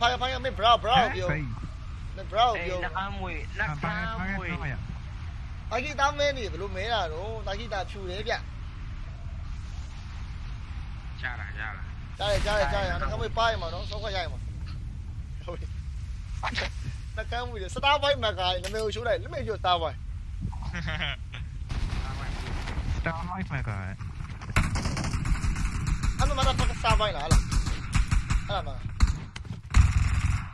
ဖိုင်ဖိုင်မင်းဘရာဘရာပြောဖိတ်မင်းဘရာအေးပြောနှခမ်းမွေနှဖာခဖာမ်းဖာမွေဖာရတာဂီတာမဲနေဘလို့မဲတာတော့တာဂီတာဖြူတယ်ဗျရတာရတာကြားရကြားရကြားရနှကမ်းမွေပါရမှာနော်စောခွက်ရရမှာဟုတ်ပြီနှကမ်းမွေစတားဘိုင်းမကာနမေကိုရှိုးလိုက်လက်မေကျော်စတားဘိုင်းစတာမိုက်ဖာကအမှမတာပတ်စတားဘိုင်းလားလားအဲ့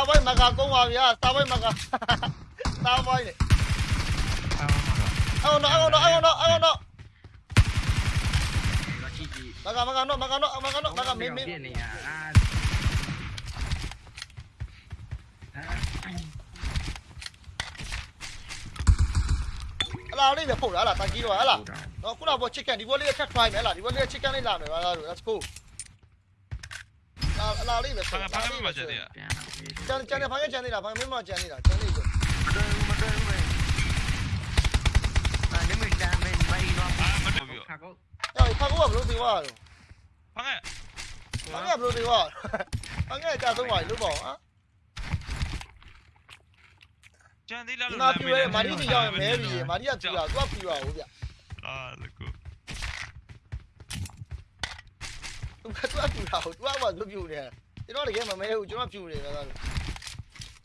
စတားဘိုင်းမကာကုန်ပါဗျာစတားဘိုင်းမကာစတားဘိုင်းလေအမမကအော်နော်အော်နော်အော်နော်အော်နော်ကြည့်ကြည့်မကာမကာနော်မကာနော်မကာနော်မကာမင်းမင်းပြနေရအာအလားလေးပဲပို့လားလားတာကြီးတော့ဟလားနော်ခုနက chicken ဒီဘောလေးထပ် try မယ်ဟလားဒီဘောလေး chicken လေးလာမယ်ပါလား let's go အလားလေးပဲဖာဖာမမချက်တည်းပြန်ကျန်ကျန်နေဖိုင်ကျန်နေတာဖိုင်မင်းမကျန်နေတာကျန်နေဆိုမတွေ့ဘူးမတွေ့ဘူးပဲအဲ့ဒီမိတမ်းမင်းမိုင်းတော့အာမတော်ပြီခါကောအေးဖာကောကဘလို့ဒီဝါတော့ဖာငယ်ဖာကဘလို့ဒီဝါဖာကကြာဆုံးပါလို့ပေါ့ဟာကျန်သေးလားဒီလို့မှာပြရဲမာရီကြီးရောက်မဲပြီမာရီကပြတာသူကပြပါဦးဗျအာလကူ သူကသူကပြတာဟုတ်သူကမှသူပြနေကျွန်တော်တကယ်မမဲဘူးကျွန်တော်ပြနေတယ်ကတော့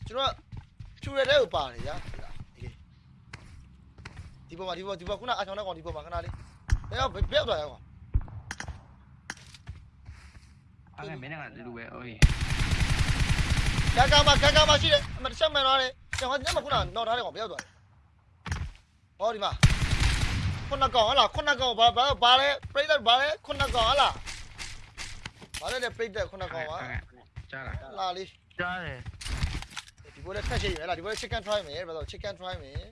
ကျွန်တော်ပြရတဲ့ဥပါတယ်ဗျာဒီပေါ်မှာဒီပေါ်ဒီပေါ်ခုနအချောင်းနဲ့ကောင်ဒီပေါ်မှာခဏလေးဘယ်တော့ဘယ်တော့ရအောင်အဲ့ဒါမင်းကလူပဲအိုးကာကာမကာကာမရှိတယ်အမတစ်ချက်မှန်သွားတယ်ကျွန်တော်ညမခုနတော့ထားတယ်ကောင်ဘယ်ရောက်သွားလဲဟောဒီမှာခုနကောင်ဟလားခုနကောင်ဘာဘာဘာလဲပြိတ္တဘာလဲခုနကောင်ဟလား ဘာလဲတဲ့ပြိတ္တခုနကောင်ပါကြားလားလာလေးကြားတယ်ဒီဘောလေးထက်ရှိရလားဒီဘောလေး chicken try မယ်ဘာလို့ chicken try မယ်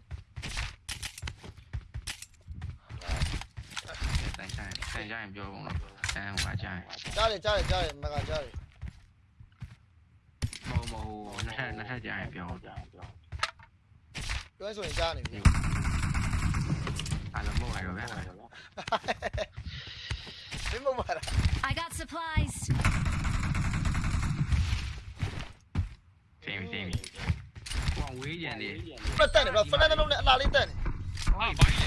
တိုင်ဆိုင်တိုင်ဆိုင်ပြောကုန်တော့တန်းဟိုကကြားကြားတယ်ကြားတယ်ကြားတယ်မကကြားတယ်မဟုတ်မဟုတ်နှစ်ထပ်နှစ်ထပ်ကြားရင်ပြောပြောဆိုရင်ကြားနေပြီအဲ့လိုမဟုတ်ရတော့ဗျာမင်းမမလား I got supplies. ဖိမ့်ဖိမ့် ဟောဝေးကြံနေဖက်တက်နေတော့ဖက်တက်လုံးနဲ့အလားလေးတက်နေအာဘိုင်းလေ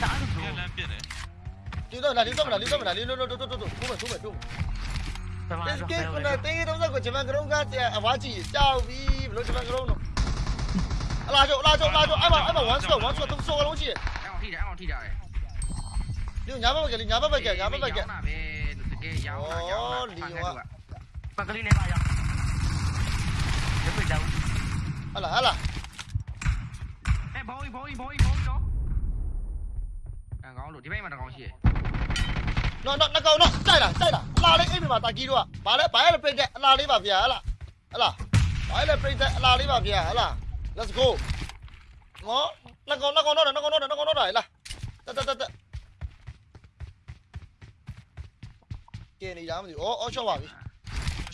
စားလို့ပြန်လမ်းပြစ်တယ်ဒီတော့လာဒီတော့မလားဒီတော့မလားဒီလိုလိုတိုးတိုးတိုးတိုးထိုးမယ်ထိုးမယ်ထိုးမယ်တမန် This တော့ game ကလည်းတင်းတော့ကိုဂျမန်ကရုံးကတဲ့အဝါကြီးကြောက်ပြီဘလို့ဂျမန်ကရုံးတော့အလားကျော်အလားကျော်အလားကျော်အဲ့မှာအဲ့မှာ one shot one shot သုံးစောလုံးရှိတယ်အဲ့အောင်ထိတယ်အဲ့အောင်ထိတာလေဒီညာဘက်ကလေးညာဘက်ကညာဘက်ကပဲတကယ်ရောင်းတာရောင်းတာပကလေးနဲ့ပါရောက်ဒီမိတမ်းဟ လာဟလာအဲဘောင်းဘောင်းဘောင်းဘောင်းတော့အကောင်လို့ဒီဘက်မှာတကောင်ရှိရနော်နော်နှကောင်နော်တိုက်လာတိုက်လာအလားလေးအိမ်မှာတာကြီးတော့ဗာလဲဗာလဲပြိတ်တဲ့အလားလေးပါဗျာဟလာဟလာဗာလဲပြိတ်တဲ့အလားလေးပါဗျာဟလာ let's go နော်နှကောင်နှကောင်တော့နှကောင်တော့နှကောင်တော့လာတက်တက်တက်တက်ကဲနေရမသိအော်အော်ရှော့ပါပြီ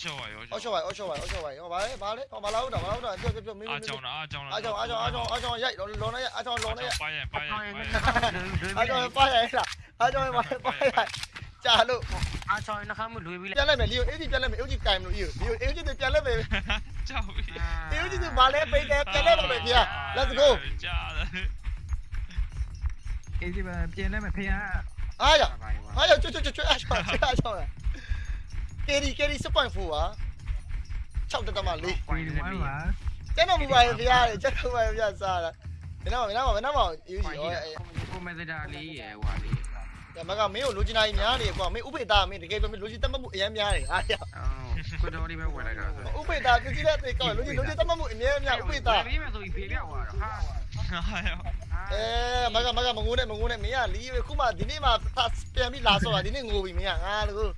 ရှော့ပါရောအော်ရှော့ပါအော်ရှော့ပါအော်ရှော့ပါဟောဗာလဲဗာလဲဟောမလာဟုတ်တာမလာဟုတ်တာပြောပြောပြောမင်းမအာင်းကြောင်တာအာကြောင်တာအားကြောင့်အားကြောင့်အားကြောင့်အားကြောင့်ရိုက်လောလောနဲ့အားကြောင့်လောနဲ့ပါရင်ပါရင်ပါရင်အားကြောင့်ပါရိုက်လားအားကြောင့်ပါပါရိုက်ကြာလို့အားချောင်းနှခမ်းမလွေပြီးပြန်လိုက်မယ်လီယိုအေးကြီးပြန်လိုက်မယ်အေးကြီးကင်မလို့အေးလီယိုအေးကြီးပြန်လိုက်မယ်ကြောက်ပြီအေးကြီးကဘာလဲပိတ်တယ်ပြန်လိုက်တော့မယ်ဗျာ let's go ကြားတယ်အေးဒီပါပြင်လိုက်မယ်ဖေးအားရအားရကျွတ်ကျွတ်ကျွတ်အားကြောင့်အားကြောင့် ကယ်ရီကယ်ရီ6.4ပါ6တက်တမလေးကွီဝမ်ပါကျွန်တော်မူပါရဲ့ဗျာကျွန်တော်မူပါရဲ့ဗျာစားတာဘယ်တော့ဘယ်တော့ဘယ်တော့အေးကြီးဟောကိုမက်ဒါလေးရယ်ဟွာလေးဒါမကမင်းကိုလိုချင်တာကြီးများနေကွာမင်းဥပိ္ပတာမင်းတကယ်ပဲမင်းလိုချင်တတ်မှတ်မှုအများများတယ်အားရအော်ကိုတော်လေးပဲဝယ်လိုက်တာဥပိ္ပတာကြည့်တဲ့တေကောလိုချင်လိုချင်တတ်မှတ်မှုအများများဥပိ္ပတာဘေးမှာဆိုပြီးဖေးပြောက်သွားတော့ဟာဟာရောအဲမကမကမငိုးနဲ့မငိုးနဲ့မင်းကလီခုမှဒီနေ့မှပြန်ပြီးလာဆောတာဒီနေ့ငိုပြီမင်းကငါလို့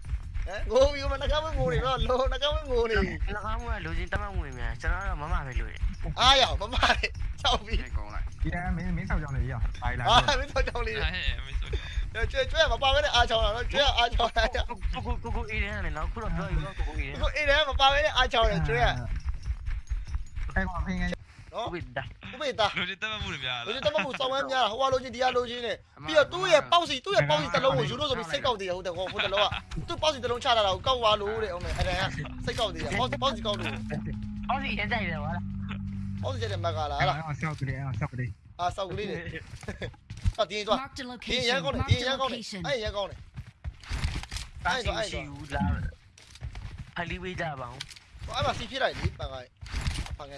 ငိုမျိုးမနှကမငိုနေတော့လောနှကမငိုနေနှကမကလူချင်းတမငွေများကျွန်တော်ကမမပဲလို့အားရမမလေဆောက်ပြီးကောင်းလိုက်ဒီကမင်းမင်းဆောက်ကြောင်းလေးရပါလာအားမင်းဆောက်ကြောင်းလေးရမင်းဆောက်ကြောင်းကျွဲကျွဲမပါပဲနဲ့အားချောင်းလာတော့ကျွဲအားချောင်းလာကိုကိုကိုကိုအေးတယ်နဲ့နော်ခုတော့ပြောရင်ကိုကိုအေးတယ်ကိုအေးတယ်မပါပဲနဲ့အားချောင်းတယ်ကျွဲအဲကောင်ဖင်ငယ် နော်ကိုဒါဥပိတာလူတွေတက်မှုတွေများလူကြီးတမမှုစောင်းဝမ်းများဟိုကလိုချင်းဒီကလိုချင်းနဲ့ပြီးတော့သူ့ရဲ့ပေါက်စီသူ့ရဲ့ပေါက်စီတစ်လုံးကိုယူလို့ဆိုပြီးစိတ်ကောက်သေးတယ်ဟုတ်တယ်ဟိုဟိုတစ်လုံးကသူ့ပေါက်စီတစ်လုံးချတာကိုကောက်သွားလို့တဲ့ဟုတ်မယ်အဲ့ဒါကစိတ်ကောက်သေးတယ်ပေါက်စီပေါက်စီကောက်လို့အော်စီရကြိုက်တယ်ဟုတ်လားပေါက်စီတဲ့မက်ကလားဟလားအဲ့ဆောက်ကလေးအဲ့ဆောက်ကလေးအာစောက်ကလေးနဲ့အော်ဒီသွား Marked a ဒီရန် location. ကောင်းတယ် Marked ဒီ a ရန်ကောင်းတယ် location. အဲ့ရန်ကောင်းတယ်တာစီရှိဘူးလားဖလီဝေးကြပါအောင်အဲ့မှာစီဖြစ်လိုက်လေပန်ကပန်က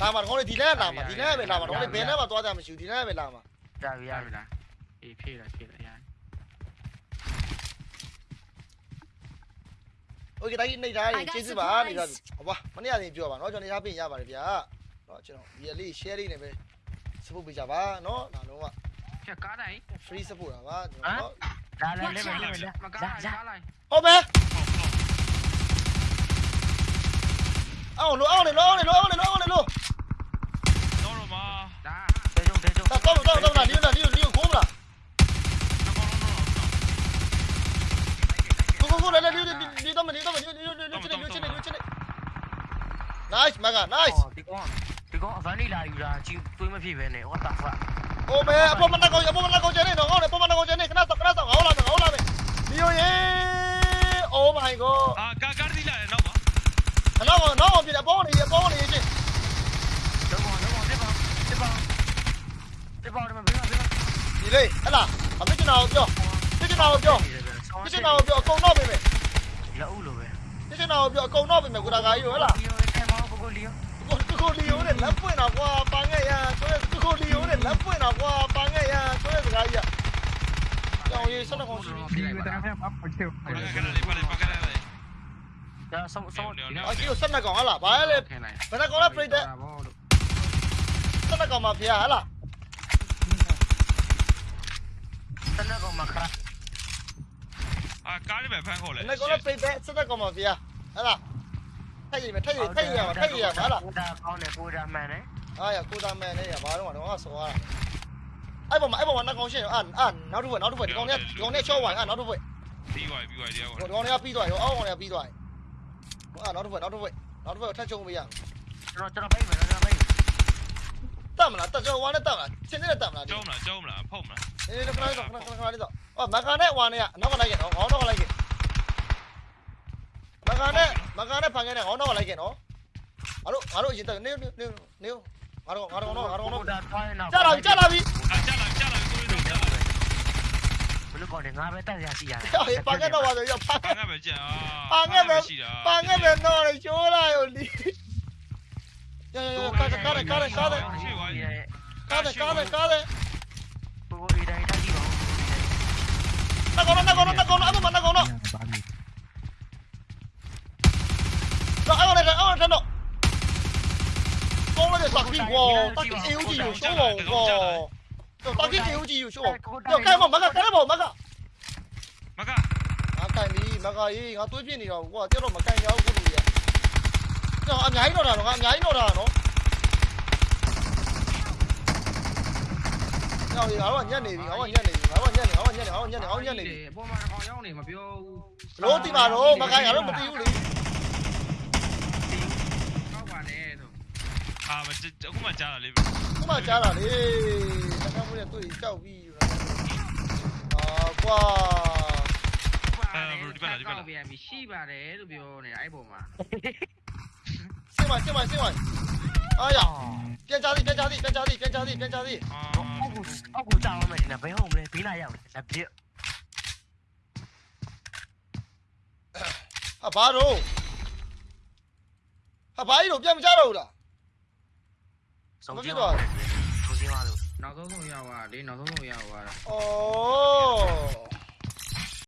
လာမှာတော့ဒီလမ်းလာမှာဒီလမ်းပဲလာမှာတော့ဘယ်လမ်းမှာသွားကြမရှိဘူးဒီလမ်းပဲလာမှာကြာပြီရပြီလားအေးဖြည့်လားဖြည့်လားရโอเคတိုင်းနေတာရကျေးဇူးပါနေတာဟောပါမနေ့ကတင်ပြောပါเนาะကျွန်တော်နေသားပြင်ရပါတယ်ဗျာเนาะကျွန်တော်ဒီလေး share လေးနဲ့ပဲ support ပေးကြပါเนาะဒါလုံးဝဖြတ်ကားတိုင်း free support တာပါကျွန်တော်ဒါလည်းလည်းလည်းမကားလိုက်ကားလိုက်ဟုတ်ပဲ အောင်လို့အောင်လေလို့အောင်လေလို့အောင်လေလို့အောင်လေလို့တော့တော့ပါဒါတေကျုံတေကျုံတော့တော့တော့တော့လီယိုလီယိုလီယိုကိုမလားကိုကိုကိုလေလေဒီဒီတော့မဒီတော့မဒီဒီဒီဒီဒီဒီဒီ Nice မက nice ဒီကောင်ဒီကောင်အဗန်နီလာယူတာချီတွေးမဖြစ်ပဲနဲ့ what the fuck โอ้แม่อปมันนักเอาอปมันนักเอาเจนี่น้องเอาอปมันนักเอาเจนี่คณะคณะสองเอาล่ะเอาล่ะดิโยเยโอ้ my god ပြပေါ့တယ်မင်းကဒီလေးဟဲ့လားအဖြစ်ကျနာကိုပြောဖြစ်ကျနာကိုပြောဖြစ်ကျနာကိုပြောအကုန်တော့ပြင်မယ်လောက်လို့ပဲဖြစ်ကျနာကိုပြောအကုန်တော့ပြင်မယ်ကိုတာကာကြီးရောဟဲ့လားကိုကိုလီယိုကိုကိုလီယိုနဲ့လက်ပွင့်တာကွာပါငဲ့ရဆိုရဲကိုကိုလီယိုနဲ့လက်ပွင့်တာကွာပါငဲ့ရဆိုရဲစကားကြီးကကြောင်ရေးဆက်တော့ကောင်းရှိပြီဒီတန်းဖက်မှာပတ်တယ်ပါကရလေးပါလေးပါကရလေးဒါဆောင်းဆောင်းအကြီးကိုဆက်နှကောင်ဟလားဘာလဲဘယ်နှကောင်လဲပြိတ်တဲ့ဆက်နှကောင်မှာဖေးရဟလား ကားလေးပဲဖမ်းခေါ်လဲ။မကောလည်းပိတ်ပဲစက်တက်ကောင်ပါဗျာ။ဟဲ့လား။ထက်ရည်မထက်ရည်ထက်ရည်ရမှာထက်ရည်ရမှာဟဲ့လား။ကိုတာကောင်းတယ်ကိုတာမှန်တယ်။အားရကိုတာမှန်တယ်ရဘာတော့ကတော့ဆော်ရတာ။အဲ့ပေါ်မှာအဲ့ပေါ်မှာနောက်ကောင်ရှင်းအာအာနောက်တစ်ဘက်နောက်တစ်ဘက်ဒီကောင်ကဒီကောင်ကချော့ဝင်အာနောက်တစ်ဘက်ပြီးသွားပြီပြီးသွားပြီတရားကောင်။ဒီကောင်ကပြီးသွားပြီအောက်ကောင်ကပြီးသွားပြီ။အာနောက်တစ်ဘက်နောက်တစ်ဘက်နောက်တစ်ဘက်ထက်ချုံပေးရအောင်။ကျွန်တော်ကျွန်တော်ပိတ်မယ်ကျွန်တော်ပိတ်မယ်။တတ်မလားတတ်ကျွန်တော်ဝါနဲ့တတ်မလားရှင်းနေတတ်မလားကျုံးမလားကျုံးမလားဖုတ်မလားအေးခဏခဏခဏခဏလေးတော့အော်မကန်နဲ့ဝါနဲ့ကအနောက်ကလိုက်ရအောင်ခေါင်းတော့ မကန်နဲ့ဖန်ခဲ့နဲ့ငေါနောက်ကလိုက်ခဲ့နော်ငါတို့ငါတို့အရင်တက်နေနေနေငါတို့ငါတို့တော့ငါတို့တော့ဒါသွားရင်တော့ကြာလာပြီကြာလာပြီအာကြာလာကြာလာကိုရီးတော့ကြာလာဘယ်လိုကောင်းလဲငါပဲတက်ရရှိရတယ်ဟေးပါခဲ့တော့ပါဆိုရပါဘာငါပဲကြာပါခဲ့မယ်ပါခဲ့မယ်တော့ချိုးလာရောလီရရရကားကားကားကားကားကားကားကားကားကိုကိုအေးတိုင်းတိုင်းကြည့်ပါဦးနကောနကောနကောနအမမနကောန 啊，看到，装了点傻逼光，打个 A O G 有小网光，打个 A O G 有小网，要开吗？马哥，开了不？马哥，马哥，俺干你，马哥，咦，俺对面你了，我这都没干你，我不注意，这俺伢一弄的，俺伢一弄的，喏。ောင်းနေတာဟောညက်နေပြီဟောညက်နေပြီဟောညက်နေဟောညက်နေဟောညက်နေဟောညက်နေပြီပေါ်မှာခေါင်းရောက်နေမပြောဘူးလို့တိပါတော့မကိုင်ရတော့မသိဘူးလေ အာမအခုမှကြားတာလေခုမှကြားတာလေတခါမှလည်းတွေ့ကြောက်ပြီးအာကွာကောက်ပြန်ပြီရှိပါတယ်လို့ပြောနေတာအဲ့ပေါ်မှာစင်မစင်မစင်မအားရပြန်ချသည်ပြန်ချသည်ပြန်ချသည်ပြန်ချသည်ပြန်ချသည်အာအောက်ကိုအောက်ကိုတောင်းမယ်ဒီနေ့ဘယ်ဟုတ်မလဲဘေးလာရောက်လက်ပြဟာဘာတော့ဟာဘာကြီးတော့ပြန်မချတော့ဘူးလား 总金花，总金花的。脑头痛药啊，你脑头痛药啊。哦。